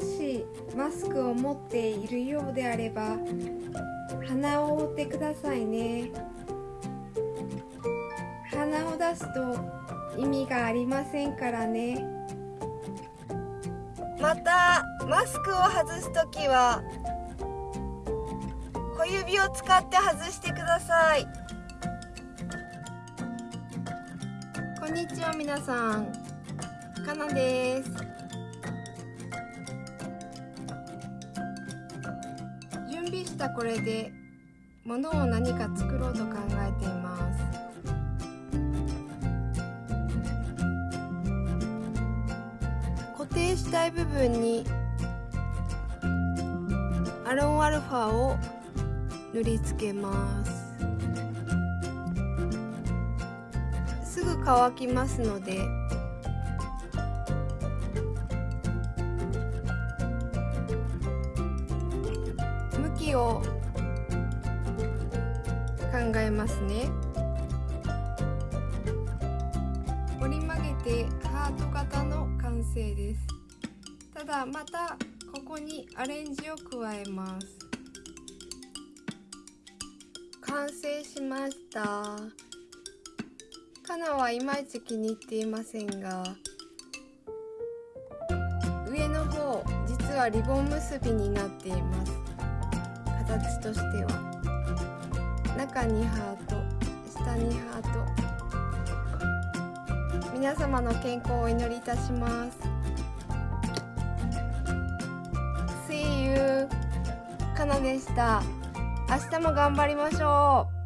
もしマスクを持っているようであれば鼻を覆ってくださいね。鼻を出すと意味がありませんからね。またマスクを外すときは小指を使って外してください。こんにちは皆さん。かなです。したこれで物を何か作ろうと考えています。固定したい部分にアロンアルファを塗りつけます。すぐ乾きますのできを考えますね。折り曲げてハート型の完成です。ただまたここにアレンジを加えます。完成しました。カナはいまいち気に入っていませんが上の方実はリボン結びになって形としては。中にハート。下にハート。皆様の健康をお祈りいたします。See you かなでした。明日も頑張りましょう。